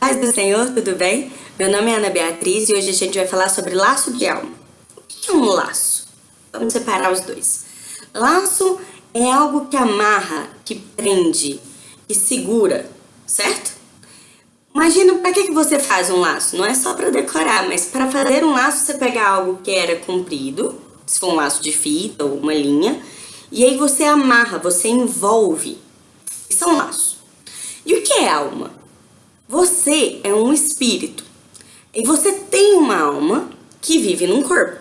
Paz do Senhor, tudo bem? Meu nome é Ana Beatriz e hoje a gente vai falar sobre laço de alma. O que é um laço? Vamos separar os dois. Laço é algo que amarra, que prende, que segura, certo? Imagina, para que, que você faz um laço? Não é só para decorar, mas para fazer um laço você pega algo que era comprido, se for um laço de fita ou uma linha, e aí você amarra, você envolve. Isso é um laço. E o que é alma? Você é um espírito e você tem uma alma que vive num corpo.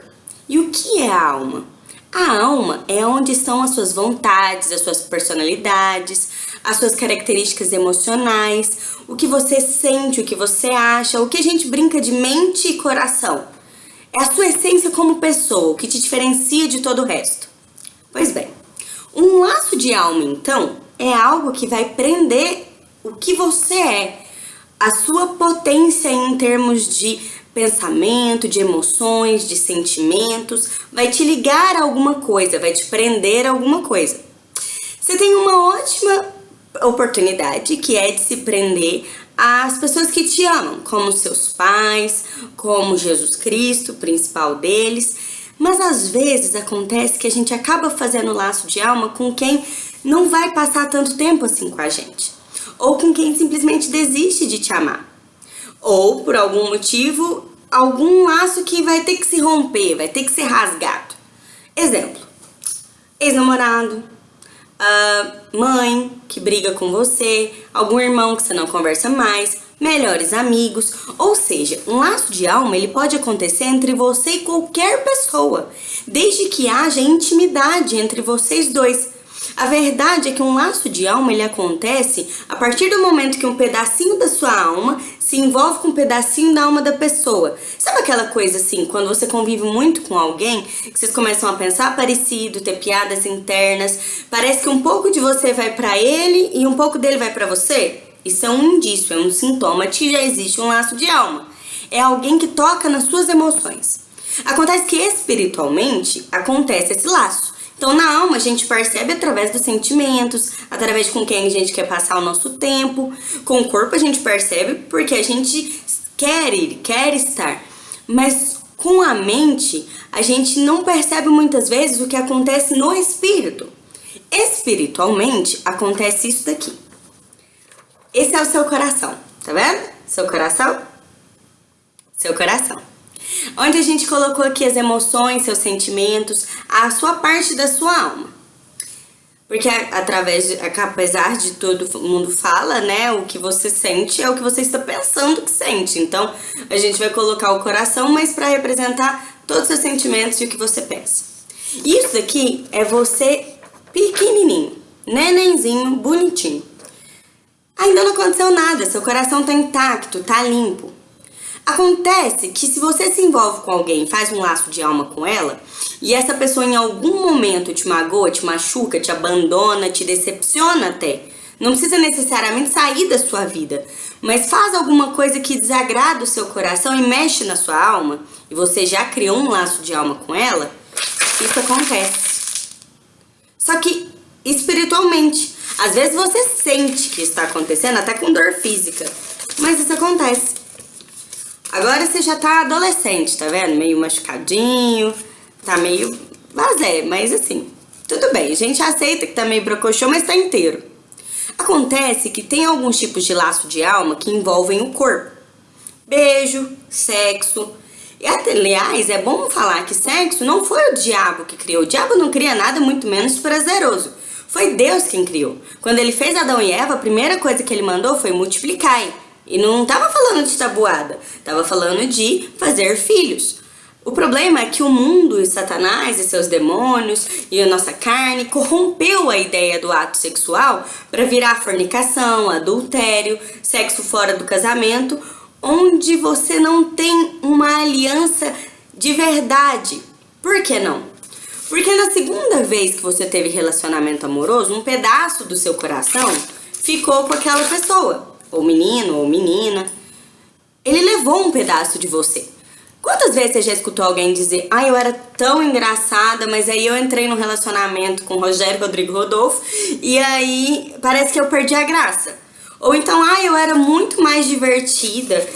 E o que é a alma? A alma é onde estão as suas vontades, as suas personalidades, as suas características emocionais, o que você sente, o que você acha, o que a gente brinca de mente e coração. É a sua essência como pessoa, o que te diferencia de todo o resto. Pois bem, um laço de alma, então, é algo que vai prender o que você é, a sua potência em termos de pensamento, de emoções, de sentimentos, vai te ligar a alguma coisa, vai te prender a alguma coisa. Você tem uma ótima oportunidade que é de se prender às pessoas que te amam, como seus pais, como Jesus Cristo, principal deles. Mas às vezes acontece que a gente acaba fazendo laço de alma com quem não vai passar tanto tempo assim com a gente ou com quem simplesmente desiste de te amar. Ou, por algum motivo, algum laço que vai ter que se romper, vai ter que ser rasgado. Exemplo, ex-namorado, uh, mãe que briga com você, algum irmão que você não conversa mais, melhores amigos, ou seja, um laço de alma ele pode acontecer entre você e qualquer pessoa, desde que haja intimidade entre vocês dois. A verdade é que um laço de alma ele acontece a partir do momento que um pedacinho da sua alma se envolve com um pedacinho da alma da pessoa. Sabe aquela coisa assim, quando você convive muito com alguém, que vocês começam a pensar parecido, ter piadas internas, parece que um pouco de você vai para ele e um pouco dele vai para você? Isso é um indício, é um sintoma que já existe um laço de alma. É alguém que toca nas suas emoções. Acontece que espiritualmente acontece esse laço. Então, na alma, a gente percebe através dos sentimentos, através com quem a gente quer passar o nosso tempo. Com o corpo, a gente percebe porque a gente quer ir, quer estar. Mas com a mente, a gente não percebe muitas vezes o que acontece no espírito. Espiritualmente, acontece isso daqui. Esse é o seu coração, tá vendo? Seu coração? Seu coração onde a gente colocou aqui as emoções, seus sentimentos, a sua parte da sua alma. Porque através de, apesar de todo mundo fala, né, o que você sente é o que você está pensando que sente. Então, a gente vai colocar o coração, mas para representar todos os seus sentimentos e o que você pensa. Isso aqui é você pequenininho, nenenzinho, bonitinho. Ainda não aconteceu nada, seu coração tá intacto, tá limpo. Acontece que se você se envolve com alguém, faz um laço de alma com ela, e essa pessoa em algum momento te magoa, te machuca, te abandona, te decepciona até, não precisa necessariamente sair da sua vida, mas faz alguma coisa que desagrada o seu coração e mexe na sua alma, e você já criou um laço de alma com ela, isso acontece. Só que espiritualmente, às vezes você sente que está acontecendo, até com dor física, mas isso acontece. Agora você já tá adolescente, tá vendo? Meio machucadinho, tá meio vazé, mas assim, tudo bem. A gente aceita que tá meio brocochô, mas tá inteiro. Acontece que tem alguns tipos de laço de alma que envolvem o corpo. Beijo, sexo. E até, aliás, é bom falar que sexo não foi o diabo que criou. O diabo não cria nada muito menos prazeroso. Foi Deus quem criou. Quando ele fez Adão e Eva, a primeira coisa que ele mandou foi multiplicar. E não estava falando de tabuada, estava falando de fazer filhos. O problema é que o mundo e Satanás e seus demônios e a nossa carne corrompeu a ideia do ato sexual para virar fornicação, adultério, sexo fora do casamento, onde você não tem uma aliança de verdade. Por que não? Porque na segunda vez que você teve relacionamento amoroso, um pedaço do seu coração ficou com aquela pessoa ou menino, ou menina, ele levou um pedaço de você. Quantas vezes você já escutou alguém dizer, ah, eu era tão engraçada, mas aí eu entrei num relacionamento com Rogério Rodrigo Rodolfo e aí parece que eu perdi a graça. Ou então, ah, eu era muito mais divertida.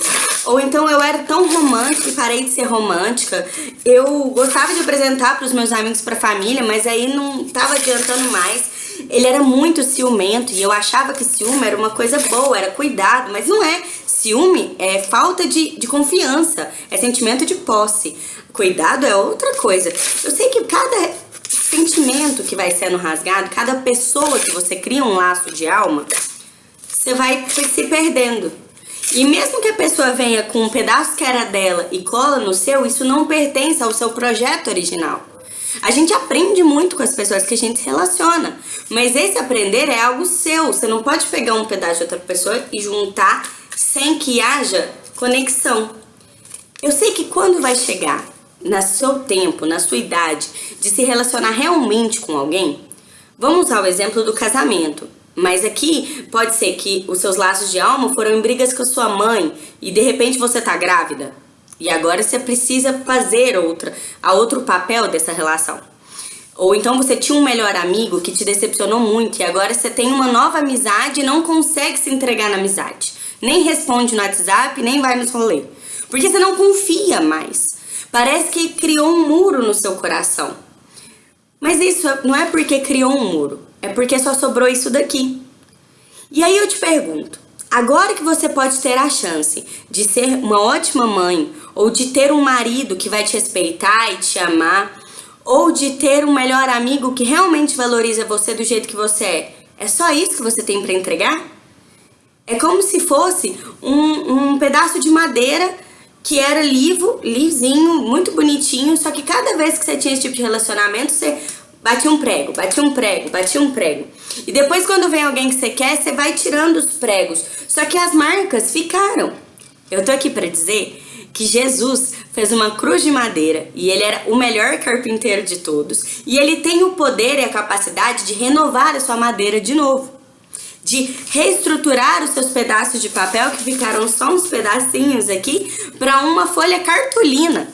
Ou então eu era tão romântica e parei de ser romântica. Eu gostava de apresentar para os meus amigos, para a família, mas aí não tava adiantando mais. Ele era muito ciumento e eu achava que ciúme era uma coisa boa, era cuidado, mas não é. Ciúme é falta de, de confiança, é sentimento de posse. Cuidado é outra coisa. Eu sei que cada sentimento que vai sendo rasgado, cada pessoa que você cria um laço de alma, você vai se perdendo. E mesmo que a pessoa venha com um pedaço que era dela e cola no seu, isso não pertence ao seu projeto original. A gente aprende muito com as pessoas que a gente relaciona, mas esse aprender é algo seu. Você não pode pegar um pedaço de outra pessoa e juntar sem que haja conexão. Eu sei que quando vai chegar no seu tempo, na sua idade, de se relacionar realmente com alguém, vamos usar o exemplo do casamento. Mas aqui pode ser que os seus laços de alma foram em brigas com a sua mãe e de repente você tá grávida. E agora você precisa fazer outra, a outro papel dessa relação. Ou então você tinha um melhor amigo que te decepcionou muito e agora você tem uma nova amizade e não consegue se entregar na amizade. Nem responde no WhatsApp, nem vai nos rolê. Porque você não confia mais. Parece que criou um muro no seu coração. Mas isso não é porque criou um muro, é porque só sobrou isso daqui. E aí eu te pergunto, agora que você pode ter a chance de ser uma ótima mãe, ou de ter um marido que vai te respeitar e te amar, ou de ter um melhor amigo que realmente valoriza você do jeito que você é, é só isso que você tem para entregar? É como se fosse um, um pedaço de madeira que era livo, lisinho, muito bonitinho, só que cada vez que você tinha esse tipo de relacionamento, você batia um prego, batia um prego, batia um prego. E depois quando vem alguém que você quer, você vai tirando os pregos. Só que as marcas ficaram. Eu tô aqui para dizer que Jesus fez uma cruz de madeira e ele era o melhor carpinteiro de todos. E ele tem o poder e a capacidade de renovar a sua madeira de novo de reestruturar os seus pedaços de papel, que ficaram só uns pedacinhos aqui, para uma folha cartolina,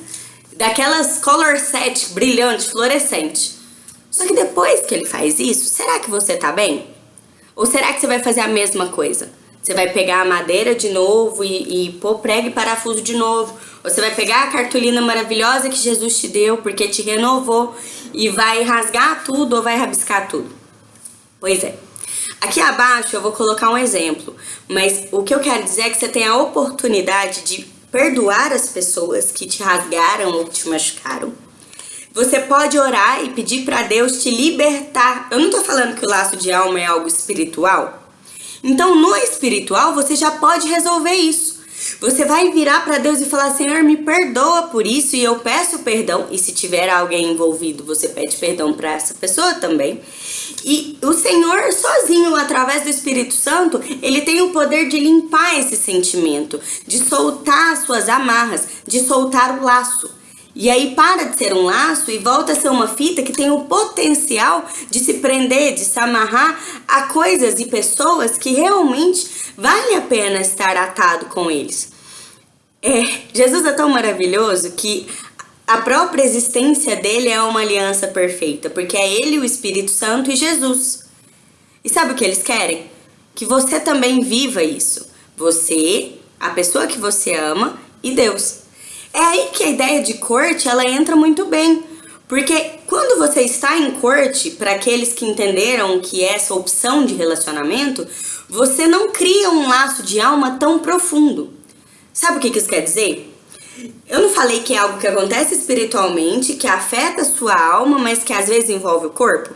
daquelas color set brilhante, fluorescente. Só que depois que ele faz isso, será que você tá bem? Ou será que você vai fazer a mesma coisa? Você vai pegar a madeira de novo e, e pôr prego e parafuso de novo. Ou você vai pegar a cartolina maravilhosa que Jesus te deu, porque te renovou, e vai rasgar tudo ou vai rabiscar tudo. Pois é. Aqui abaixo eu vou colocar um exemplo, mas o que eu quero dizer é que você tem a oportunidade de perdoar as pessoas que te rasgaram ou te machucaram. Você pode orar e pedir para Deus te libertar. Eu não tô falando que o laço de alma é algo espiritual. Então, no espiritual, você já pode resolver isso. Você vai virar para Deus e falar: Senhor, me perdoa por isso e eu peço perdão. E se tiver alguém envolvido, você pede perdão para essa pessoa também. E o Senhor, sozinho, através do Espírito Santo, ele tem o poder de limpar esse sentimento, de soltar as suas amarras, de soltar o laço. E aí para de ser um laço e volta a ser uma fita que tem o potencial de se prender, de se amarrar a coisas e pessoas que realmente vale a pena estar atado com eles. É, Jesus é tão maravilhoso que a própria existência dele é uma aliança perfeita, porque é ele, o Espírito Santo e Jesus. E sabe o que eles querem? Que você também viva isso. Você, a pessoa que você ama e Deus. É aí que a ideia de corte ela entra muito bem. Porque quando você está em corte, para aqueles que entenderam que é essa opção de relacionamento, você não cria um laço de alma tão profundo. Sabe o que isso quer dizer? Eu não falei que é algo que acontece espiritualmente, que afeta a sua alma, mas que às vezes envolve o corpo?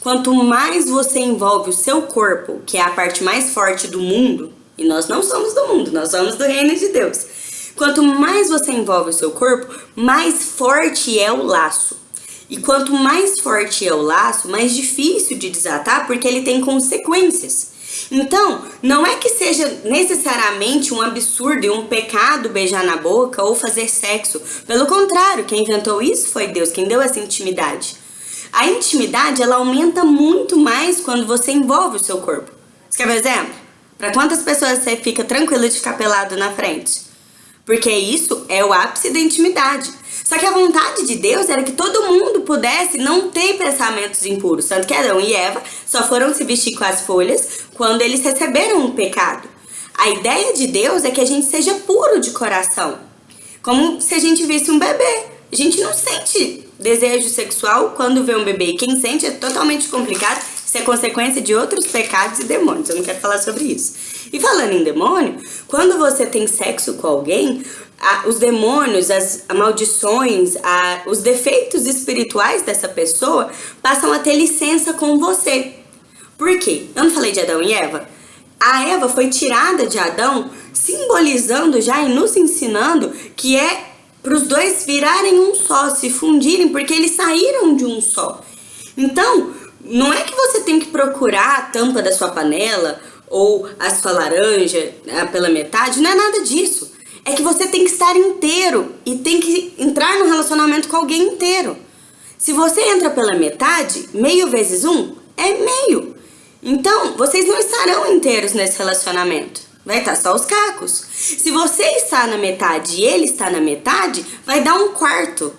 Quanto mais você envolve o seu corpo, que é a parte mais forte do mundo, e nós não somos do mundo, nós somos do reino de Deus. Quanto mais você envolve o seu corpo, mais forte é o laço. E quanto mais forte é o laço, mais difícil de desatar porque ele tem consequências. Então, não é que seja necessariamente um absurdo e um pecado beijar na boca ou fazer sexo. Pelo contrário, quem inventou isso foi Deus, quem deu essa intimidade. A intimidade, ela aumenta muito mais quando você envolve o seu corpo. Você quer ver exemplo? Para quantas pessoas você fica tranquilo de ficar pelado na frente? Porque isso é o ápice da intimidade. Só que a vontade de Deus era que todo mundo pudesse não ter pensamentos impuros. Tanto que Adão e Eva só foram se vestir com as folhas quando eles receberam o pecado. A ideia de Deus é que a gente seja puro de coração. Como se a gente visse um bebê. A gente não sente desejo sexual quando vê um bebê. Quem sente é totalmente complicado. Isso é consequência de outros pecados e demônios. Eu não quero falar sobre isso. E falando em demônio, quando você tem sexo com alguém, a, os demônios, as maldições, a, os defeitos espirituais dessa pessoa passam a ter licença com você. Por quê? Eu não falei de Adão e Eva? A Eva foi tirada de Adão, simbolizando já e nos ensinando que é para os dois virarem um só, se fundirem, porque eles saíram de um só. Então, não é que você tem que procurar a tampa da sua panela ou a sua laranja né, pela metade, não é nada disso. É que você tem que estar inteiro e tem que entrar no relacionamento com alguém inteiro. Se você entra pela metade, meio vezes um é meio. Então, vocês não estarão inteiros nesse relacionamento. Vai estar só os cacos. Se você está na metade e ele está na metade, vai dar um quarto.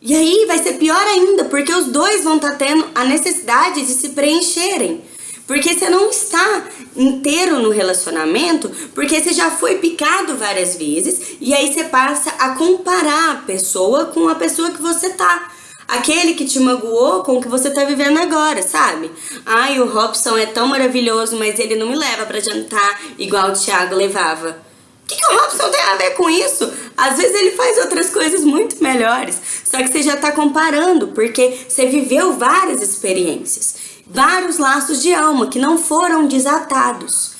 E aí vai ser pior ainda, porque os dois vão estar tendo a necessidade de se preencherem. Porque você não está inteiro no relacionamento, porque você já foi picado várias vezes e aí você passa a comparar a pessoa com a pessoa que você tá. Aquele que te magoou com o que você tá vivendo agora, sabe? Ai, o Robson é tão maravilhoso, mas ele não me leva para jantar igual o Thiago levava. O que, que o Robson tem a ver com isso? Às vezes ele faz outras coisas muito melhores. Só que você já tá comparando, porque você viveu várias experiências vários laços de alma que não foram desatados.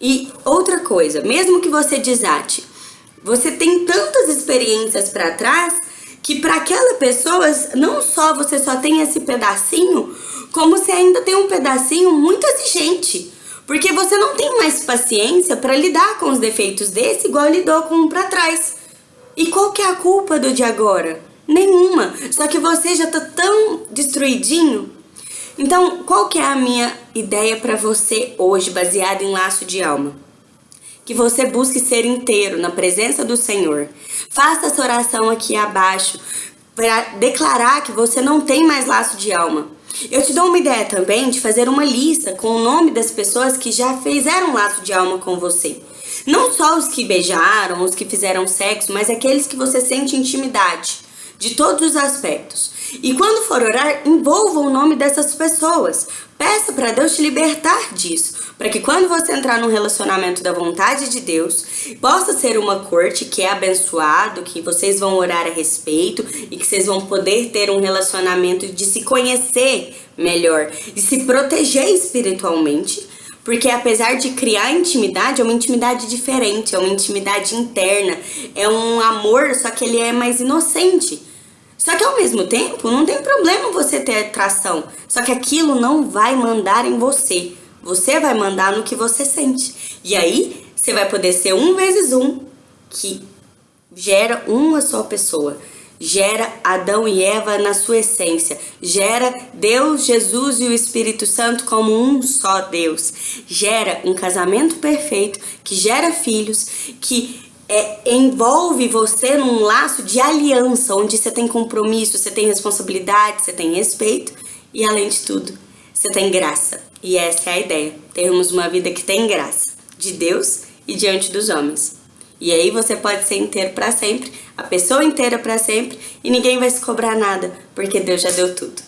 E outra coisa, mesmo que você desate, você tem tantas experiências para trás que para aquela pessoa não só você só tem esse pedacinho, como você ainda tem um pedacinho muito exigente. Porque você não tem mais paciência para lidar com os defeitos desse igual lidou com um para trás. E qual que é a culpa do de agora? Nenhuma. Só que você já tá tão destruidinho então, qual que é a minha ideia para você hoje, baseada em laço de alma? Que você busque ser inteiro na presença do Senhor. Faça essa oração aqui abaixo para declarar que você não tem mais laço de alma. Eu te dou uma ideia também de fazer uma lista com o nome das pessoas que já fizeram laço de alma com você. Não só os que beijaram, os que fizeram sexo, mas aqueles que você sente intimidade, de todos os aspectos. E quando for orar, envolva o nome dessas pessoas. Peça para Deus te libertar disso, para que quando você entrar num relacionamento da vontade de Deus, possa ser uma corte que é abençoado, que vocês vão orar a respeito e que vocês vão poder ter um relacionamento de se conhecer melhor, de se proteger espiritualmente, porque apesar de criar intimidade, é uma intimidade diferente, é uma intimidade interna, é um amor, só que ele é mais inocente. Só que ao mesmo tempo, não tem problema você ter atração. Só que aquilo não vai mandar em você. Você vai mandar no que você sente. E aí, você vai poder ser um vezes um, que gera uma só pessoa. Gera Adão e Eva na sua essência. Gera Deus, Jesus e o Espírito Santo como um só Deus. Gera um casamento perfeito, que gera filhos, que é, envolve você num laço de aliança, onde você tem compromisso, você tem responsabilidade, você tem respeito e, além de tudo, você tem graça. E essa é a ideia, termos uma vida que tem graça, de Deus e diante dos homens. E aí você pode ser inteiro para sempre, a pessoa inteira para sempre, e ninguém vai se cobrar nada, porque Deus já deu tudo.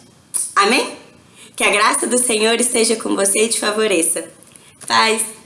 Amém? Que a graça do Senhor esteja com você e te favoreça. Paz!